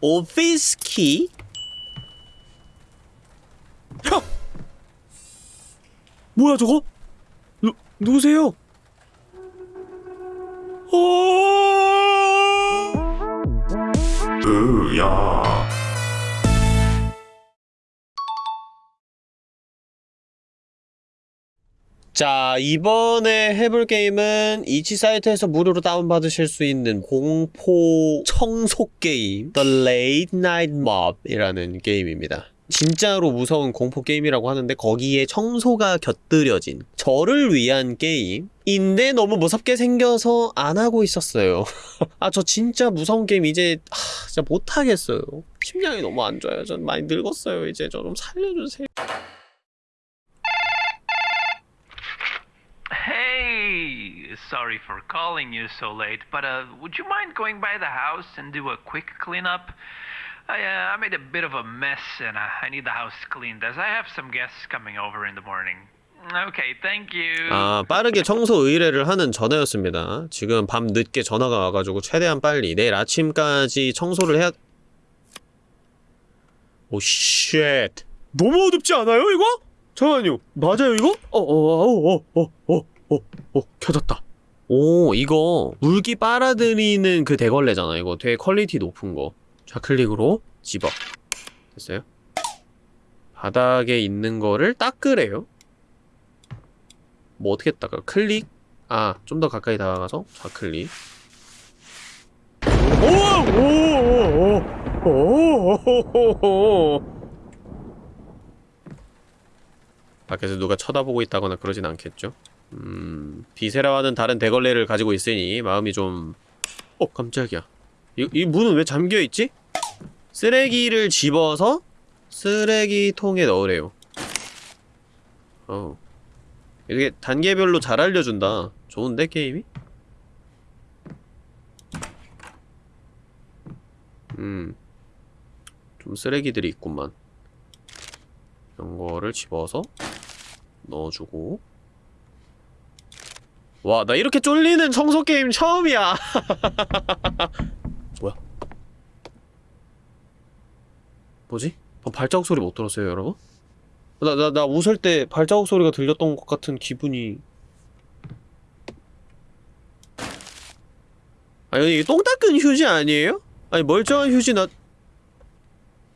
오피스 키? 형! 뭐야 저거? 누, 누구세요? 어... 으야. 자 이번에 해볼 게임은 이치 사이트에서 무료로 다운받으실 수 있는 공포 청소 게임 The Late Night Mob 이라는 게임입니다. 진짜로 무서운 공포 게임이라고 하는데 거기에 청소가 곁들여진 저를 위한 게임인데 너무 무섭게 생겨서 안 하고 있었어요. 아 저 진짜 무서운 게임 이제 하, 진짜 못하겠어요. 심장이 너무 안 좋아요. 전 많이 늙었어요. 이제 저 좀 살려주세요 sorry for calling you so late, but uh, would you mind going by the house and do a quick cleanup? I, uh, I made a bit of a mess and uh, I need the house cleaned as I have some guests coming over in the morning. Okay, thank you. 아, 빠르게 청소 의뢰를 하는 전화였습니다. 지금 밤 늦게 전화가 와가지고 최대한 빨리 내일 아침까지 청소를 해야... 오, shit. 너무 어둡지 않아요, 이거? 잠깐만요. 맞아요, 이거? 어, 어, 어, 어, 어, 어, 어, 어, 켜졌다. 오, 이거 물기 빨아들이는 그 대걸레잖아, 이거. 되게 quality 높은 거. 좌클릭으로 집어. 됐어요? 바닥에 있는 거를 닦으래요. 뭐 어떻게 닦아? 클릭? 아, 좀 더 가까이 다가가서 좌클릭. 오오오오오오오오오 밖에서 누가 쳐다보고 있다거나 그러진 않겠죠? 음... 비세라와는 다른 대걸레를 가지고 있으니 마음이 좀... 어, 깜짝이야. 이, 이 문은 왜 잠겨있지? 쓰레기를 집어서 쓰레기통에 넣으래요. 어. 이렇게 단계별로 잘 알려준다. 좋은데, 게임이? 음. 좀 쓰레기들이 있구만. 이런 거를 집어서 넣어주고. 와, 나 이렇게 쫄리는 청소 게임 처음이야. 뭐야? 뭐지? 어, 발자국 소리 못 들었어요, 여러분? 나, 나, 나 웃을 때 발자국 소리가 들렸던 것 같은 기분이. 아니, 이게 똥 닦은 휴지 아니에요? 아니, 멀쩡한 휴지 나.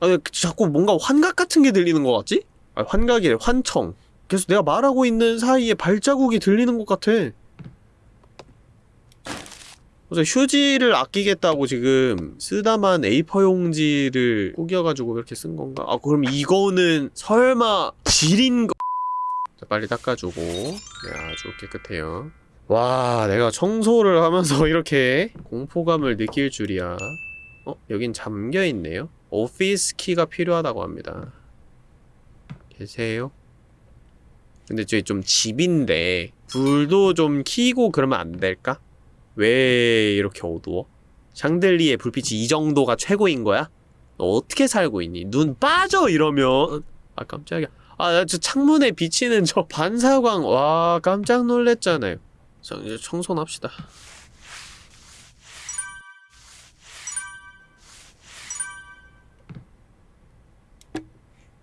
아니, 자꾸 뭔가 환각 같은 게 들리는 것 같지? 아, 환각이래, 환청. 계속 내가 말하고 있는 사이에 발자국이 들리는 것 같아. 그래서 휴지를 아끼겠다고 지금 쓰다만 A4 용지를 구겨가지고 이렇게 쓴 건가? 아 그럼 이거는 설마 질인 거... 자, 빨리 닦아주고 네 아주 깨끗해요 와 내가 청소를 하면서 이렇게 공포감을 느낄 줄이야 어? 여긴 잠겨있네요 오피스 키가 필요하다고 합니다 계세요? 근데 저기 좀 집인데 불도 좀 켜고 그러면 안 될까? 왜 이렇게 어두워? 샹들리에 불빛이 이 정도가 최고인 거야? 너 어떻게 살고 있니? 눈 빠져 이러면. 아 깜짝이야. 아 저 창문에 비치는 저 반사광. 와 깜짝 놀랬잖아요. 자 이제 청소는 합시다.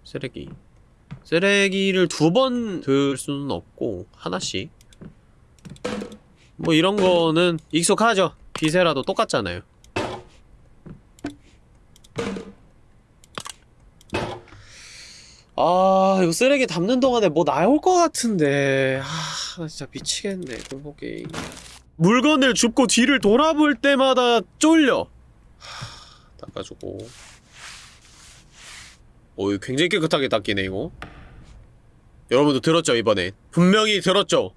쓰레기. 쓰레기를 두 번 들 수는 없고 하나씩 뭐 이런 거는 익숙하죠. 비세라도 똑같잖아요. 아 이거 쓰레기 담는 동안에 뭐 나올 것 같은데. 아나 진짜 미치겠네 공포게임 물건을 줍고 뒤를 돌아볼 때마다 쫄려. 하, 닦아주고. 오 이거 굉장히 깨끗하게 닦이네 이거. 여러분도 들었죠 이번에? 분명히 들었죠?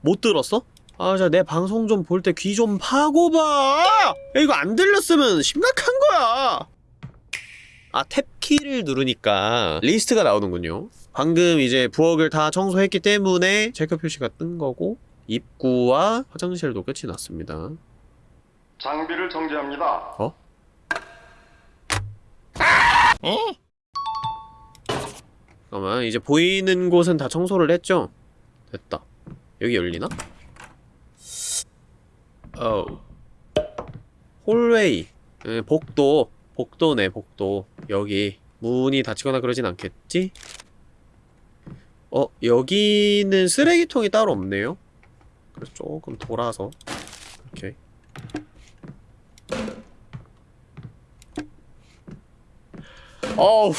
못 들었어? 아, 자, 내 방송 좀 볼 때 귀 좀 파고 봐! 야, 이거 안 들렸으면 심각한 거야! 아, 탭키를 누르니까 리스트가 나오는군요. 방금 이제 부엌을 다 청소했기 때문에 체크 표시가 뜬 거고 입구와 화장실도 끝이 났습니다. 장비를 정지합니다. 어? 잠깐만, 이제 보이는 곳은 다 청소를 했죠? 됐다. 여기 열리나? 어 홀웨이 예, 복도 복도네 복도. 여기 문이 닫히거나 그러진 않겠지? 어 여기는 쓰레기통이 따로 없네요. 그래서 조금 돌아서 오케이 어우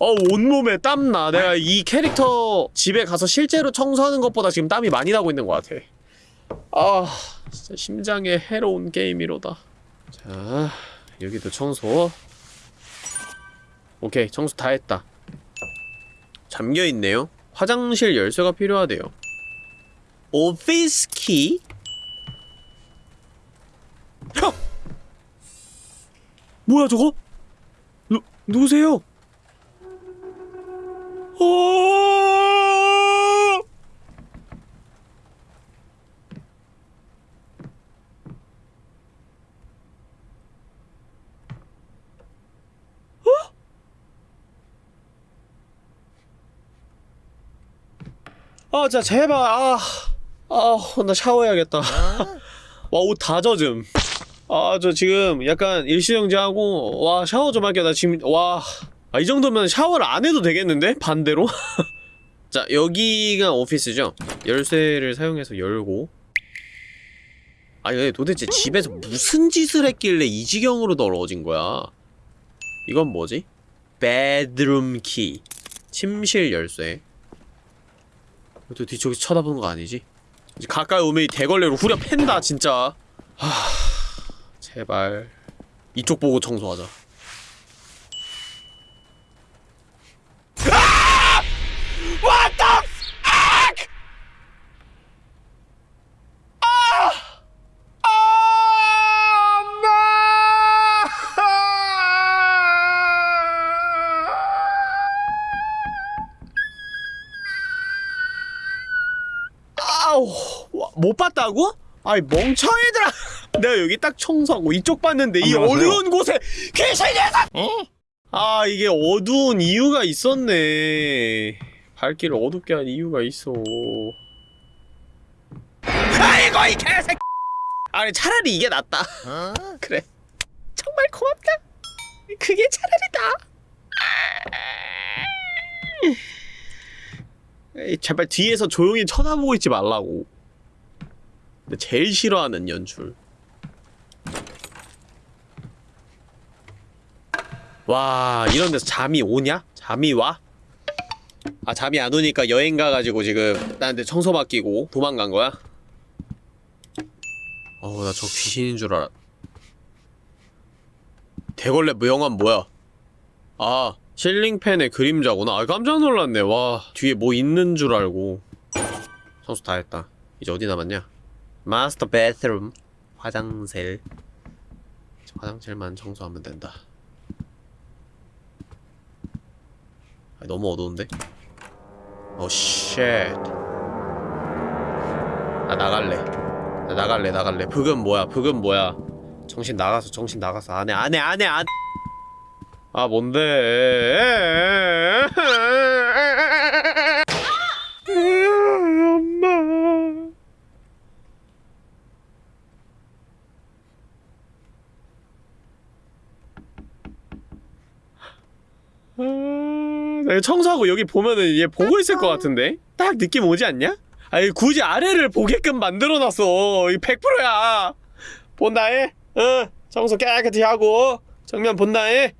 어 온몸에 땀나. 내가 이 캐릭터 집에 가서 실제로 청소하는 것보다 지금 땀이 많이 나고 있는 것 같아. 아 진짜 심장에 해로운 게임이로다 자 여기도 청소 오케이 청소 다 했다 잠겨있네요 화장실 열쇠가 필요하대요 오피스 키? 형! 뭐야 저거? 누, 누구세요? 어... 아, 자, 제발, 아. 아, 나 샤워해야겠다. 와, 옷 다 젖음. 아, 저 지금 약간 일시정지하고, 와, 샤워 좀 할게요. 나 지금, 와. 아, 이 정도면 샤워를 안 해도 되겠는데? 반대로? 자, 여기가 오피스죠? 열쇠를 사용해서 열고. 아니, 근데 도대체 집에서 무슨 짓을 했길래 이 지경으로 더러워진 거야? 이건 뭐지? 베드룸 키. 침실 열쇠. 또 뒤쪽에서 쳐다보는 거 아니지? 이제 가까이 오면 이 대걸레로 후려 팬다 진짜. 하... 제발. 이쪽 보고 청소하자 못 봤다고? 아이 멍청이들아. 내가 여기 딱 청소하고 이쪽 봤는데 이 안녕하세요. 어두운 곳에 귀신 녀석! 아 이게 어두운 이유가 있었네. 밝기를 어둡게 한 이유가 있어. 아이고 이 개새끼! 아니 차라리 이게 낫다. 그래. 정말 고맙다. 그게 차라리다. 에이, 제발 뒤에서 조용히 쳐다보고 있지 말라고. 근데 제일 싫어하는 연출. 와, 이런 데서 잠이 오냐? 잠이 와? 아, 잠이 안 오니까 여행 가가지고 지금 나한테 청소 맡기고 도망간 거야? 어우, 나 저 귀신인 줄 알아. 대걸레 무영환 뭐야? 아, ceiling fan의 그림자구나. 아, 깜짝 놀랐네. 와, 뒤에 뭐 있는 줄 알고. 청소 다 했다. 이제 어디 남았냐? master bedroom. 화장실. 화장실만 청소하면 된다. 아, 너무 어두운데? 어, shit. 나 나갈래. 나 나갈래, 나갈래. 북은 뭐야, 북은 뭐야. 정신 나가서, 정신 나가서. 안 해, 안 해, 안 해, 안아 뭔데 엄마 아, 내가 청소하고 여기 보면은 얘 보고 있을 것 같은데? 딱 느낌 오지 않냐? 아니 굳이 아래를 보게끔 만들어놨어 이 100%야 본다 해? 어 청소 깨끗이 하고 정면 본다 해?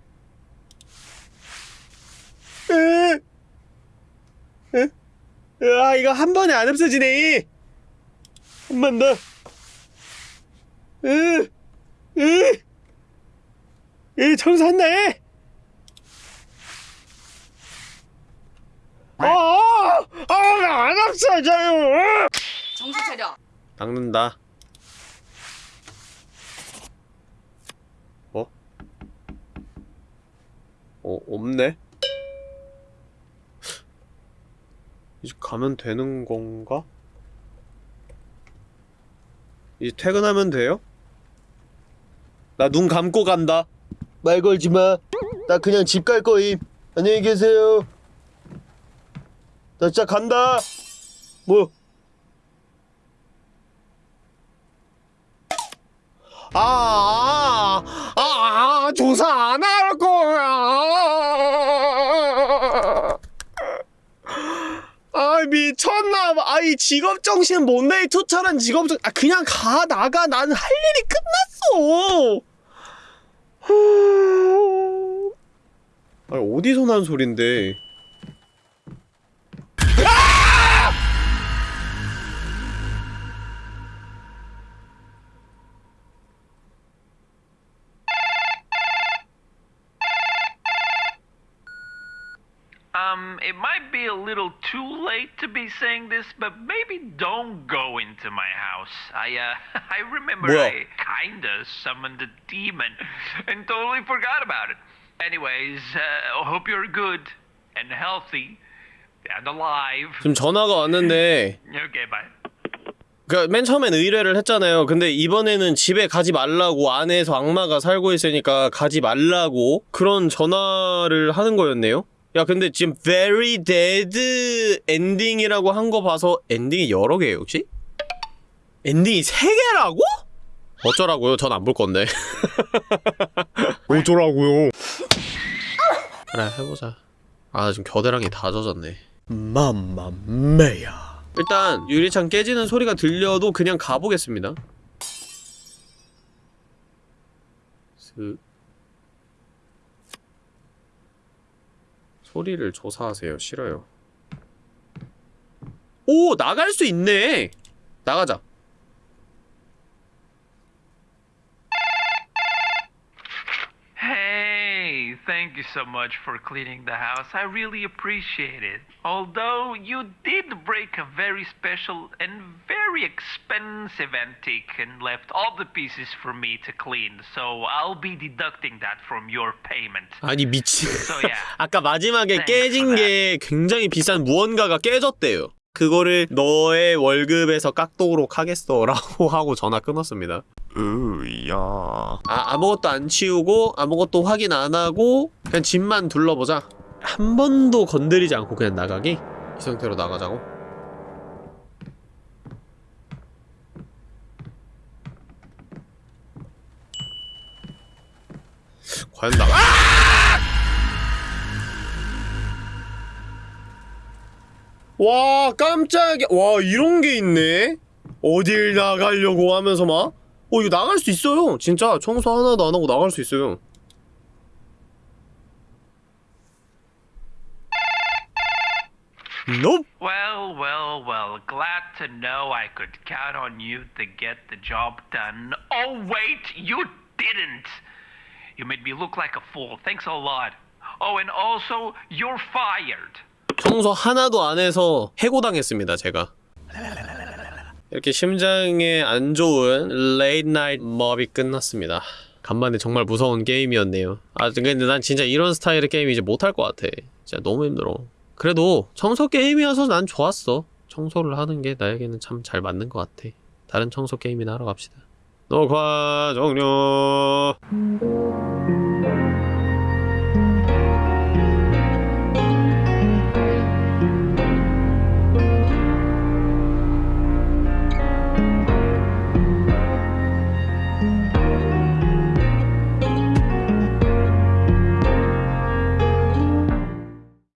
으, 으, 으, 아 이거 한 번에 안 없어지네 한 번 더. 으, 으, 으, 청소한다 해. 아, 아, 아, 안 없어져요. 정신 차려. 닦는다. 어? 어, 없네? 이제 가면 되는 건가? 이제 퇴근하면 돼요? 나 눈 감고 간다. 말 걸지 마. 나 그냥 집 갈 거임. 안녕히 계세요. 나 진짜 간다. 뭐? 아, 아, 아, 아, 아, 조 조사 안 할 거야. 아 미쳤나 봐. 아이 직업 정신 못내이 투철한 직업 정. 아 그냥 가 나가. 나는 할 일이 끝났어. 후... 아니 어디서 난 소린데? It might be a little too late to be saying this, but maybe don't go into my house. I, uh, I remember 뭐야? I kinda summoned a demon and totally forgot about it. Anyways, uh, hope you're good and healthy and alive. 지금 전화가 왔는데 Okay, bye. 그니까 맨 처음엔 의뢰를 했잖아요. 근데 이번에는 집에 가지 말라고 안에서 악마가 살고 있으니까 가지 말라고 그런 전화를 하는 거였네요. 야 근데 지금 very dead 엔딩이라고 한 거 봐서 엔딩이 여러 개예요 혹시? 엔딩이 세 개라고? 어쩌라고요? 전 안 볼 건데. 어쩌라고요? 그래 해보자. 아 지금 겨드랑이 다 젖었네. 맘마메야. 일단 유리창 깨지는 소리가 들려도 그냥 가보겠습니다. 슥. 소리를 조사하세요. 싫어요. 오! 나갈 수 있네! 나가자. Hey, thank you so much for cleaning the house. I really appreciate it. Although you did break a very special and very expensive antique and left all the pieces for me to clean, so I'll be deducting that from your payment. 아니 미친. So yeah. 아까 마지막에 깨진 게 굉장히 비싼 무언가가 깨졌대요. 그거를 너의 월급에서 깎도록 하겠어 라고 하고 전화 끊었습니다. 으야. 아, 아무것도 안 치우고 아무것도 확인 안 하고 그냥 집만 둘러보자. 한 번도 건드리지 않고 그냥 나가기? 이 상태로 나가자고? 과연 나가? 와 깜짝이야 와 이런 게 있네 어딜 나가려고 하면서 막 어 이거 나갈 수 있어요 진짜 청소 하나도 안 하고 나갈 수 있어요 Nope. Well, well, well. Glad to know I could count on you to get the job done. Oh, wait, you didn't. You made me look like a fool. Thanks a lot. Oh, and also, you're fired. 청소 하나도 안 해서 해고당했습니다 제가. 이렇게 심장에 안 좋은 Late Night Mop이 끝났습니다. 간만에 정말 무서운 게임이었네요. 아 근데 난 진짜 이런 스타일의 게임 이제 못할 것 같아. 진짜 너무 힘들어. 그래도 청소 게임이어서 난 좋았어. 청소를 하는 게 나에게는 참 잘 맞는 것 같아. 다른 청소 게임이나 하러 갑시다 녹화 종료